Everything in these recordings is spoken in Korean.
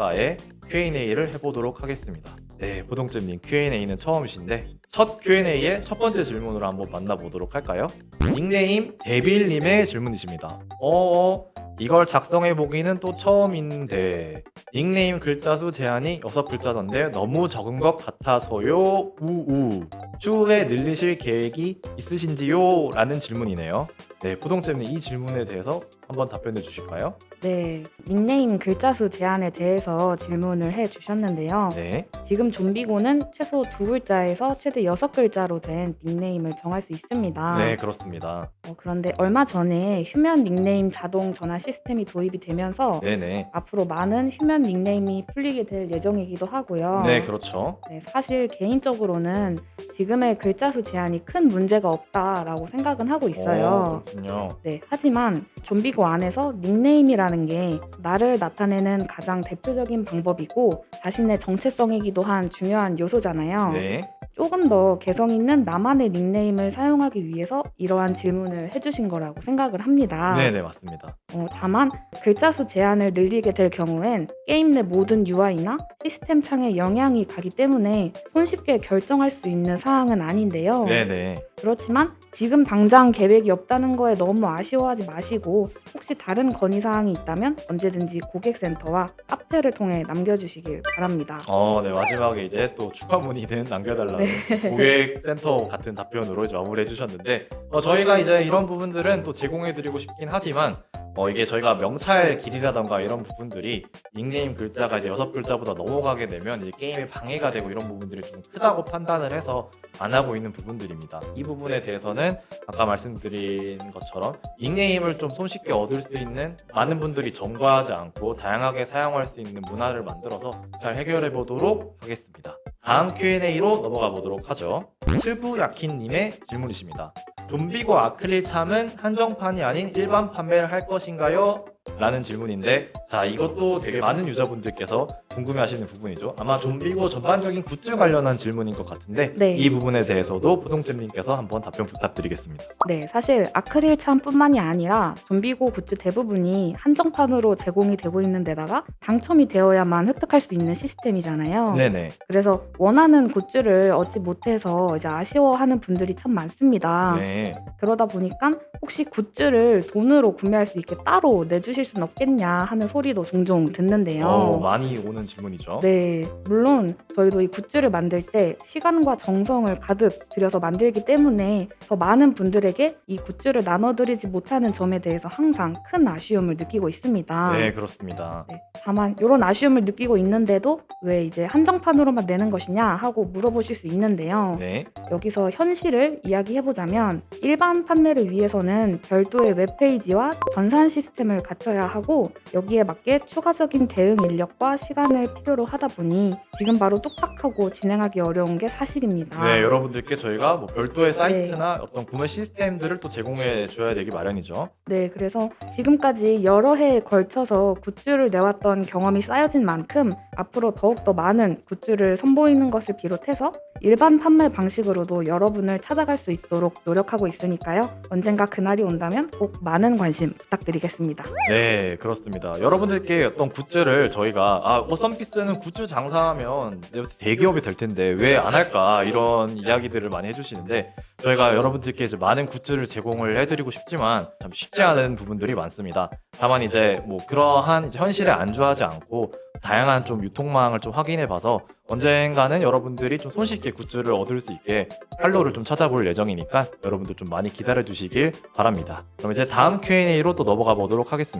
굿즈가의 Q&A를 해보도록 하겠습니다. 네, 보동잼님 Q&A는 처음이신데 첫 Q&A의 첫 번째 질문으로 한번 만나보도록 할까요? 닉네임 데빌님의 질문이십니다. 어, 이걸 작성해 보기는 또 처음인데 닉네임 글자 수 제한이 6글자던데 너무 적은 것 같아서요. 우우. 추후에 늘리실 계획이 있으신지요? 라는 질문이네요. 네, 부동잼님 이 질문에 대해서 한번 답변해 주실까요? 네, 닉네임 글자 수 제한에 대해서 질문을 해 주셨는데요. 네. 지금 좀비고는 최소 두 글자에서 최대 여섯 글자로 된 닉네임을 정할 수 있습니다. 네, 그렇습니다. 어, 그런데 얼마 전에 휴면 닉네임 자동 전환 시스템이 도입이 되면서 네네. 앞으로 많은 휴면 닉네임이 풀리게 될 예정이기도 하고요. 네, 그렇죠. 네, 사실 개인적으로는 지금의 글자 수 제한이 큰 문제가 없다라고 생각은 하고 있어요. 오, 그렇군요. 네, 하지만 좀비고 안에서 닉네임이라는 게 나를 나타내는 가장 대표적인 방법이고 자신의 정체성이기도 한 중요한 요소잖아요. 네. 조금 더 개성 있는 나만의 닉네임을 사용하기 위해서 이러한 질문을 해주신 거라고 생각을 합니다. 네네, 맞습니다. 어, 다만 글자 수 제한을 늘리게 될 경우엔 게임 내 모든 UI나 시스템 창에 영향이 가기 때문에 손쉽게 결정할 수 있는 사항은 아닌데요. 네네. 그렇지만 지금 당장 계획이 없다는 거에 너무 아쉬워하지 마시고 혹시 다른 건의 사항이 있다면 언제든지 고객센터와 카페를 통해 남겨주시길 바랍니다. 어, 네, 마지막에 이제 또 추가 문의는 남겨달라는 네. 고객센터 같은 답변으로 이제 마무리해 주셨는데, 어, 저희가 이제 이런 부분들은 또 제공해드리고 싶긴 하지만, 어, 이게 저희가 명찰 길이라던가 이런 부분들이 닉네임 글자가 이제 여섯 글자보다 넘어가게 되면 이제 게임에 방해가 되고 이런 부분들이 좀 크다고 판단을 해서 안 하고 있는 부분들입니다. 이 부분에 대해서는 아까 말씀드린 것처럼 닉네임을 좀 손쉽게 얻을 수 있는 많은 분들이 점거하지 않고 다양하게 사용할 수 있는 문화를 만들어서 잘 해결해 보도록 하겠습니다. 다음 Q&A로 넘어가 보도록 하죠. 츠부야킨님의 질문이십니다. 좀비고 아크릴 charm은 한정판이 아닌 일반 판매를 할 것인가요? 라는 질문인데 자 이것도 되게 많은 유저분들께서 궁금해하시는 부분이죠 아마 좀비고 전반적인 굿즈 관련한 질문인 것 같은데 네. 이 부분에 대해서도 부동잼님께서 한번 답변 부탁드리겠습니다 네, 사실 아크릴 charm뿐만이 아니라 좀비고 굿즈 대부분이 한정판으로 제공이 되고 있는 데다가 당첨이 되어야만 획득할 수 있는 시스템이잖아요. 네네 그래서 원하는 굿즈를 얻지 못해서 이제 아쉬워하는 분들이 참 많습니다. 네. 그러다 보니까 혹시 굿즈를 돈으로 구매할 수 있게 따로 내주 실 수는 없겠냐 하는 소리도 종종 듣는데요. 어, 많이 오는 질문이죠 네, 물론 저희도 이 굿즈를 만들 때 시간과 정성을 가득 들여서 만들기 때문에 더 많은 분들에게 이 굿즈를 나눠드리지 못하는 점에 대해서 항상 큰 아쉬움을 느끼고 있습니다. 네 그렇습니다 네, 다만 이런 아쉬움을 느끼고 있는데도 왜 이제 한정판으로만 내는 것이냐 하고 물어보실 수 있는데요. 네. 여기서 현실을 이야기해보자면 일반 판매를 위해서는 별도의 웹페이지와 전산 시스템을 갖 춰야 하고 여기에 맞게 추가적인 대응 인력과 시간을 필요로 하다 보니 지금 바로 뚝딱하고 진행하기 어려운 게 사실입니다. 네 여러분들께 저희가 뭐 별도의 사이트나 어떤 구매 시스템들을 또 제공해 줘야 되기 마련이죠 네, 그래서 지금까지 여러 해에 걸쳐서 굿즈를 내왔던 경험이 쌓여진 만큼 앞으로 더욱더 많은 굿즈를 선보이는 것을 비롯해서 일반 판매 방식으로도 여러분을 찾아갈 수 있도록 노력하고 있으니까요. 언젠가 그날이 온다면 꼭 많은 관심 부탁드리겠습니다. 네 그렇습니다 여러분들께 어떤 굿즈를 저희가 아 워썸피스는 굿즈 장사하면 대기업이 될 텐데 왜 안 할까 이런 이야기들을 많이 해주시는데 저희가 여러분들께 이제 많은 굿즈를 제공을 해드리고 싶지만 참 쉽지 않은 부분들이 많습니다 다만 이제 뭐 그러한 이제 현실에 안주하지 않고 다양한 좀 유통망을 좀 확인해 봐서 언젠가는 여러분들이 좀 손쉽게 굿즈를 얻을 수 있게 활로를 좀 찾아볼 예정이니까 여러분들 좀 많이 기다려 주시길 바랍니다. 그럼 이제 다음 Q&A로 또 넘어가 보도록 하겠습니다.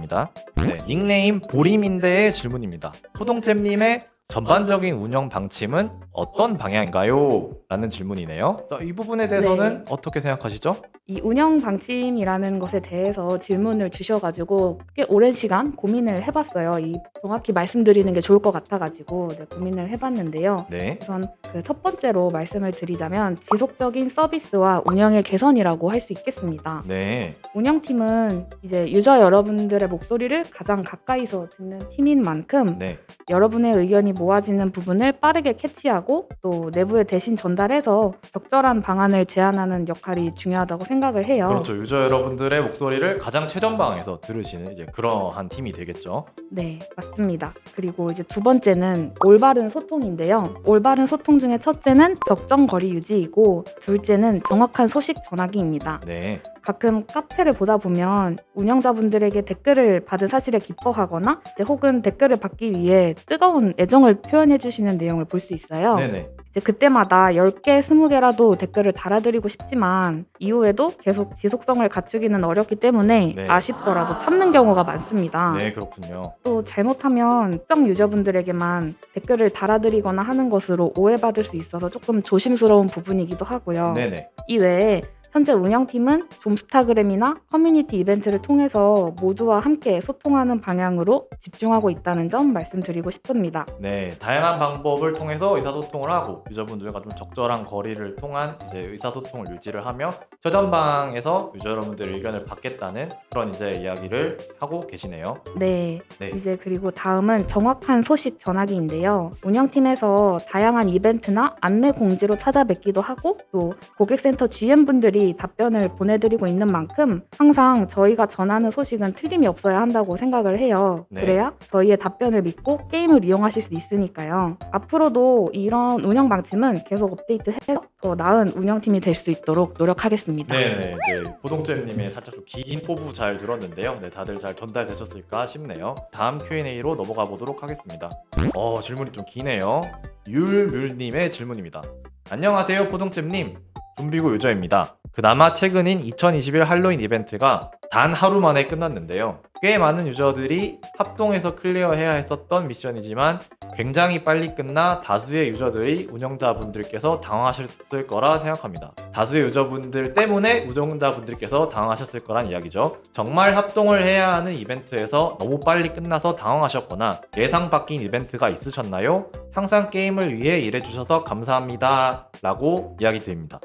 네, 닉네임 보림인데의 질문입니다. 호동잼님의 전반적인 운영 방침은 어떤 방향인가요? 라는 질문이네요. 자, 이 부분에 대해서는 어떻게 생각하시죠? 이 운영 방침이라는 것에 대해서 질문을 주셔가지고 꽤 오랜 시간 고민을 해봤어요. 이 정확히 말씀드리는 게 좋을 것 같아가지고 네, 고민을 해봤는데요. 네. 우선 그 첫 번째로 말씀을 드리자면 지속적인 서비스와 운영의 개선이라고 할 수 있겠습니다. 네. 운영팀은 이제 유저 여러분들의 목소리를 가장 가까이서 듣는 팀인 만큼 네. 여러분의 의견이 모아지는 부분을 빠르게 캐치하고 또 내부에 대신 전달해서 적절한 방안을 제안하는 역할이 중요하다고 생각을 해요. 그렇죠. 유저 여러분들의 목소리를 가장 최전방에서 들으시는 이제 그러한 팀이 되겠죠. 네, 맞습니다. 그리고 이제 두 번째는 올바른 소통인데요. 올바른 소통 중에 첫째는 적정 거리 유지이고 둘째는 정확한 소식 전하기입니다. 네. 가끔 카페를 보다 보면 운영자분들에게 댓글을 받은 사실에 기뻐하거나 혹은 댓글을 받기 위해 뜨거운 애정을 표현해 주시는 내용을 볼 수 있어요. 네네. 이제 그때마다 10개, 20개라도 댓글을 달아드리고 싶지만 이후에도 계속 지속성을 갖추기는 어렵기 때문에 네. 아쉽더라도 참는 경우가 많습니다. 네, 그렇군요. 또 잘못하면 특정 유저분들에게만 댓글을 달아드리거나 하는 것으로 오해받을 수 있어서 조금 조심스러운 부분이기도 하고요. 네네. 이외에 현재 운영팀은 좀스타그램이나 커뮤니티 이벤트를 통해서 모두와 함께 소통하는 방향으로 집중하고 있다는 점 말씀드리고 싶습니다. 네, 다양한 방법을 통해서 의사소통을 하고 유저분들과 좀 적절한 거리를 통한 이제 의사소통을 유지를 하며 최전방에서 유저 여러분들의 의견을 받겠다는 그런 이제 이야기를 하고 계시네요. 네, 네. 이제 그리고 다음은 정확한 소식 전하기인데요. 운영팀에서 다양한 이벤트나 안내 공지로 찾아뵙기도 하고 또 고객센터 GM분들이 답변을 보내드리고 있는 만큼 항상 저희가 전하는 소식은 틀림이 없어야 한다고 생각을 해요. 네. 그래야 저희의 답변을 믿고 게임을 이용하실 수 있으니까요. 앞으로도 이런 운영 방침은 계속 업데이트해서 더 나은 운영팀이 될 수 있도록 노력하겠습니다. 네, 네. 보동잼님의 살짝 좀 긴 포부 잘 들었는데요. 네, 다들 잘 전달되셨을까 싶네요. 다음 Q&A로 넘어가 보도록 하겠습니다. 어, 질문이 좀 기네요. 율뮬님의 질문입니다. 안녕하세요, 포동잼님. 좀비고 유저입니다. 그나마 최근인 2021 할로윈 이벤트가 단 하루 만에 끝났는데요. 꽤 많은 유저들이 합동해서 클리어해야 했었던 미션이지만 굉장히 빨리 끝나 다수의 유저들이 운영자분들께서 당황하셨을 거라 생각합니다. 다수의 유저분들 때문에 운영자분들께서 당황하셨을 거란 이야기죠. 정말 합동을 해야 하는 이벤트에서 너무 빨리 끝나서 당황하셨거나 예상 바뀐 이벤트가 있으셨나요? 항상 게임을 위해 일해주셔서 감사합니다. 라고 이야기 드립니다.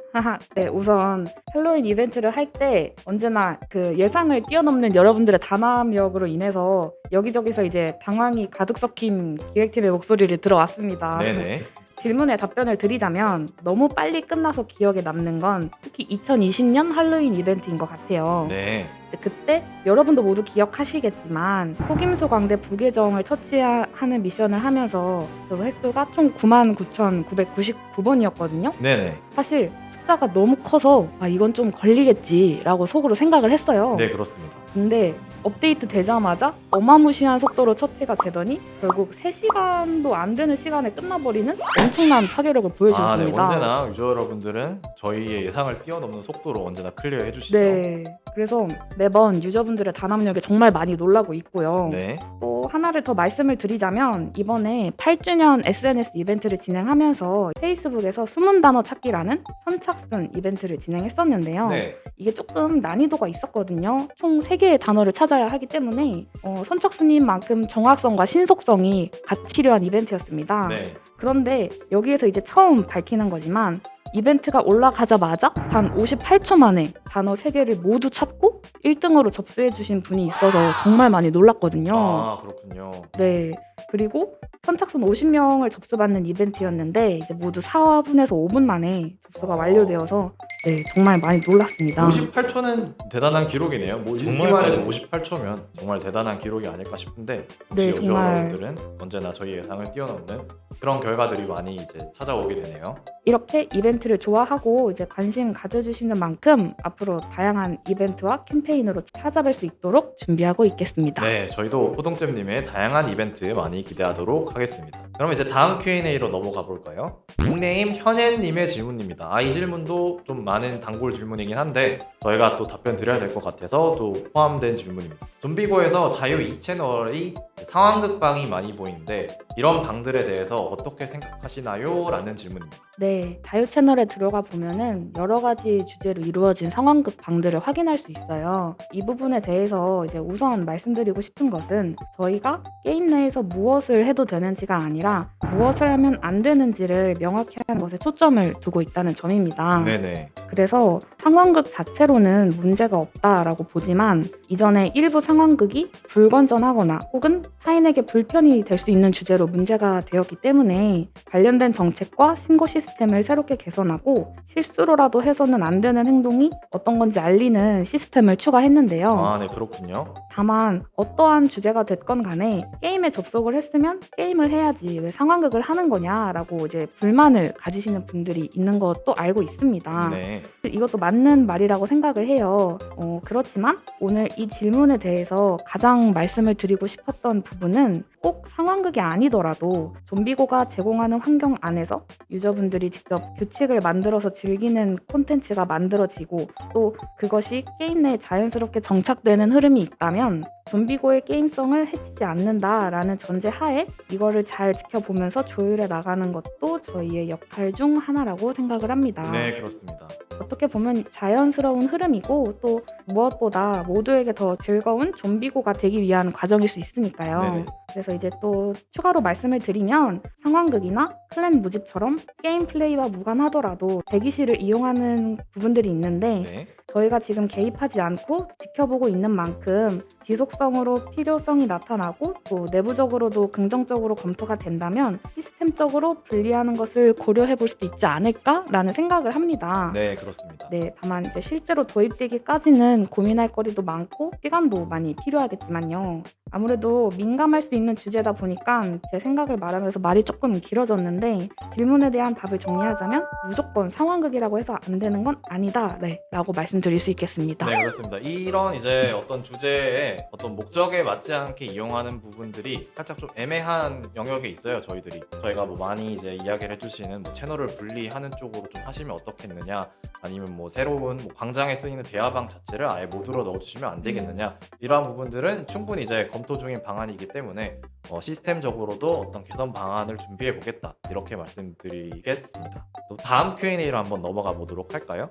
네, 우선 헬로윈 이벤트를 할 때 언제나 그 예상 을 뛰어넘는 여러분들의 단합력으로 인해서 여기저기서 이제 당황이 가득 섞인 기획팀의 목소리를 들어왔습니다. 네네. 질문에 답변을 드리자면 너무 빨리 끝나서 기억에 남는 건 특히 2020년 할로윈 이벤트인 것 같아요. 네. 그때 여러분도 모두 기억하시겠지만 속임수 광대 부계정을 처치하는 미션을 하면서 그 횟수가 총 99,999번이었거든요. 네네. 사실 숫자가 너무 커서 아 이건 좀 걸리겠지라고 속으로 생각을 했어요. 네, 그렇습니다. 근데 업데이트 되자마자 어마무시한 속도로 처치가 되더니 결국 3시간도 안 되는 시간에 끝나버리는 엄청난 파괴력을 아, 네. 언제나 유저 여러분들은 저희의 예상을 뛰어넘는 속도로 언제나 클리어 해 주시죠. 네. 그래서 매번 유저분들의 단합력에 정말 많이 놀라고 있고요. 네. 또 하나를 더 말씀을 드리자면 이번에 8주년 SNS 이벤트를 진행하면서 페이스북에서 숨은 단어 찾기라는 선착순 이벤트를 진행했었는데요. 네. 이게 조금 난이도가 있었거든요. 총 3개의 단어를 찾아야 하기 때문에 어, 선착순인 만큼 정확성과 신속성이 같이 필요한 이벤트였습니다. 네. 그런데 여기에서 이제 처음 밝히는 거지만 이벤트가 올라가자마자 단 58초 만에 단어 3개를 모두 찾고 1등으로 접수해 주신 분이 있어서 정말 많이 놀랐거든요. 아, 그렇군요. 네. 그리고 선착순 50명을 접수받는 이벤트였는데 이제 모두 4분에서 5분 만에 접수가 어. 완료되어서 네, 정말 많이 놀랐습니다. 58초는 대단한 기록이네요. 뭐 정말 읽기만 해도 빠르네. 58초면 정말 대단한 기록이 아닐까 싶은데 네. 여러분들은 언제나 저희 예상을 뛰어넘는 그런 결과들이 많이 이제 찾아오게 되네요. 이렇게 이벤트를 좋아하고 이제 관심 가져주시는 만큼 앞으로 다양한 이벤트와 캠페인으로 찾아뵐 수 있도록 준비하고 있겠습니다. 네, 저희도 호동잼님의 다양한 이벤트 많이 기대하도록 하겠습니다. 그럼 이제 다음 Q&A로 넘어가 볼까요? 닉네임 현앤님의 질문입니다. 아, 이 질문도 좀 많은 단골 질문이긴 한데 저희가 또 답변 드려야 될 것 같아서 또 포함된 질문입니다. 좀비고에서 자유 2채널이 상황극 방이 많이 보이는데 이런 방들에 대해서 어떻게 생각하시나요? 라는 질문입니다. 네, 자유 채널에 들어가 보면은 여러 가지 주제로 이루어진 상황극 방들을 확인할 수 있어요. 이 부분에 대해서 이제 우선 말씀드리고 싶은 것은 저희가 게임 내에서 무엇을 해도 되는지가 아니라 무엇을 하면 안 되는지를 명확히 하는 것에 초점을 두고 있다는 점입니다. 네네. 그래서 상황극 자체로는 문제가 없다라고 보지만 이전에 일부 상황극이 불건전하거나 혹은 타인에게 불편이 될 수 있는 주제로 문제가 되었기 때문에 관련된 정책과 신고 시스템을 새롭게 개선하고 실수로라도 해서는 안 되는 행동이 어떤 건지 알리는 시스템을 추가했는데요. 아, 네, 그렇군요. 다만 어떠한 주제가 됐건 간에 게임에 접속을 했으면 게임을 해야지 왜 상황극을 하는 거냐라고 이제 불만을 가지시는 분들이 있는 것도 알고 있습니다. 네. 이것도 맞는 말이라고 생각을 해요. 어, 그렇지만 오늘 이 질문에 대해서 가장 말씀을 드리고 싶었던 부분은 꼭 상황극이 아니더라도 좀비고가 제공하는 환경 안에서 유저분들이 직접 규칙을 만들어서 즐기는 콘텐츠가 만들어지고 또 그것이 게임 내에 자연스럽게 정착되는 흐름이 있다면 좀비고의 게임성을 해치지 않는다라는 전제 하에 이거를 잘 지켜보면서 조율해 나가는 것도 저희의 역할 중 하나라고 생각을 합니다. 네, 그렇습니다. 어떻게 보면 자연스러운 흐름이고 또 무엇보다 모두에게 더 즐거운 좀비고가 되기 위한 과정일 수 있으니까요. 네네. 그래서 이제 또 추가로 말씀을 드리면 상황극이나 클랜 모집처럼 게임 플레이와 무관하더라도 대기실을 이용하는 부분들이 있는데 네. 저희가 지금 개입하지 않고 지켜보고 있는 만큼 지속성으로 필요성이 나타나고 또 내부적으로도 긍정적으로 검토가 된다면 시스템적으로 분리하는 것을 고려해 볼 수도 있지 않을까라는 생각을 합니다. 네, 그렇습니다. 네, 다만 이제 실제로 도입되기까지는 고민할 거리도 많고 시간도 많이 필요하겠지만요. 아무래도 민감할 수 있는 주제다 보니까 제 생각을 말하면서 말이 조금 길어졌는데 질문에 대한 답을 정리하자면 무조건 상황극이라고 해서 안 되는 건 아니다. 네, 라고 말씀드릴 수 있겠습니다. 네 그렇습니다. 이런 이제 어떤 주제에 어떤 목적에 맞지 않게 이용하는 부분들이 살짝 좀 애매한 영역에 있어요. 저희들이 저희가 뭐 많이 이제 이야기를 해주시는 뭐 채널을 분리하는 쪽으로 좀 하시면 어떻겠느냐, 아니면 뭐 새로운 뭐 광장에 쓰이는 대화방 자체를 아예 모두로 넣어주시면 안 되겠느냐 이러한 부분들은 충분히 이제 검토 중인 방안이기 때문에 어, 시스템적으로도 어떤 개선 방안을 준비해 보겠다 이렇게 말씀드리겠습니다. 또 다음 Q&A로 한번 넘어가 보도록 할까요?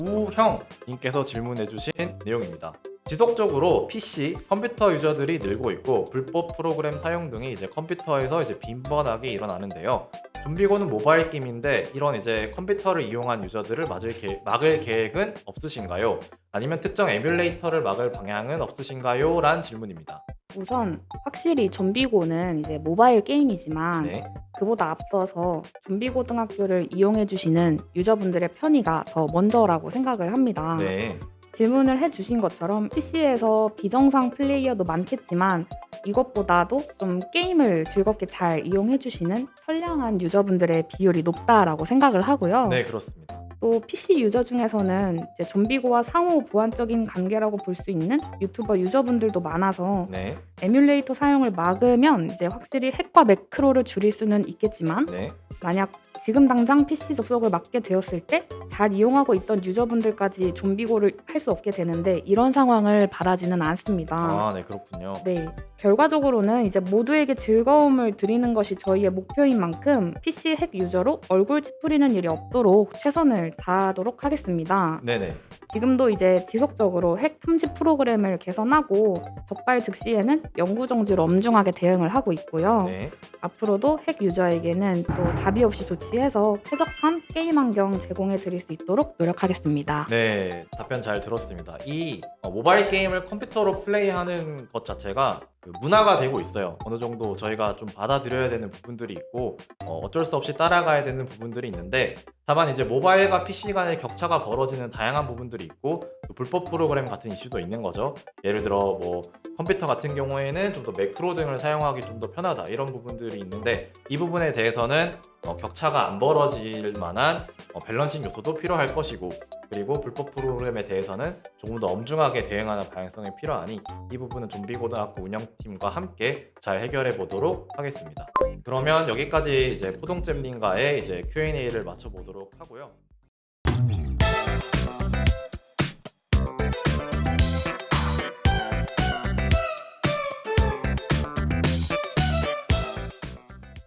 우형 님께서 질문해 주신 내용입니다. 지속적으로 PC, 컴퓨터 유저들이 늘고 있고 불법 프로그램 사용 등이 이제 컴퓨터에서 이제 빈번하게 일어나는데요. 좀비고는 모바일 게임인데 이런 이제 컴퓨터를 이용한 유저들을 막을 계획은 없으신가요? 아니면 특정 에뮬레이터를 막을 방향은 없으신가요? 란 질문입니다. 우선 확실히 좀비고는 이제 모바일 게임이지만 네. 그보다 앞서서 좀비고등학교를 이용해 주시는 유저분들의 편의가 더 먼저라고 생각을 합니다. 네. 질문을 해주신 것처럼 PC에서 비정상 플레이어도 많겠지만 이것보다도 좀 게임을 즐겁게 잘 이용해 주시는 선량한 유저분들의 비율이 높다라고 생각을 하고요. 네, 그렇습니다. 또 PC 유저 중에서는 좀비고와 상호 보완적인 관계라고 볼 수 있는 유튜버 유저분들도 많아서 네. 에뮬레이터 사용을 막으면 이제 확실히 핵과 매크로를 줄일 수는 있겠지만 네. 만약 지금 당장 PC 접속을 막게 되었을 때 잘 이용하고 있던 유저분들까지 좀비고를 할 수 없게 되는데 이런 상황을 바라지는 않습니다. 아, 네, 그렇군요. 네. 결과적으로는 이제 모두에게 즐거움을 드리는 것이 저희의 목표인 만큼 PC 핵 유저로 얼굴 찌푸리는 일이 없도록 최선을 다하도록 하겠습니다. 네네. 지금도 이제 지속적으로 핵 탐지 프로그램을 개선하고 적발 즉시에는 영구 정지로 엄중하게 대응을 하고 있고요. 네. 앞으로도 핵 유저에게는 또 자비 없이 조치해서 쾌적한 게임 환경 제공해 드릴 수 있도록 노력하겠습니다. 네, 답변 잘 들었습니다. 이 어, 모바일 게임을 컴퓨터로 플레이하는 것 자체가 그 문화가 되고 있어요. 어느 정도 저희가 좀 받아들여야 되는 부분들이 있고 어, 어쩔 수 없이 따라가야 되는 부분들이 있는데 다만 이제 모바일과 PC 간의 격차가 벌어지는 다양한 부분들이 있고 또 불법 프로그램 같은 이슈도 있는 거죠. 예를 들어 뭐 컴퓨터 같은 경우에는 좀 더 매크로 등을 사용하기 좀 더 편하다 이런 부분들이 있는데 이 부분에 대해서는 어, 격차가 안 벌어질 만한 어, 밸런싱 요소도 필요할 것이고 그리고 불법 프로그램에 대해서는 조금 더 엄중하게 대응하는 방향성이 필요하니 이 부분은 좀비고등학교 운영팀과 함께 잘 해결해 보도록 하겠습니다. 그러면 여기까지 이제 포동잼님과의 이제 Q&A를 마쳐보도록 하고요.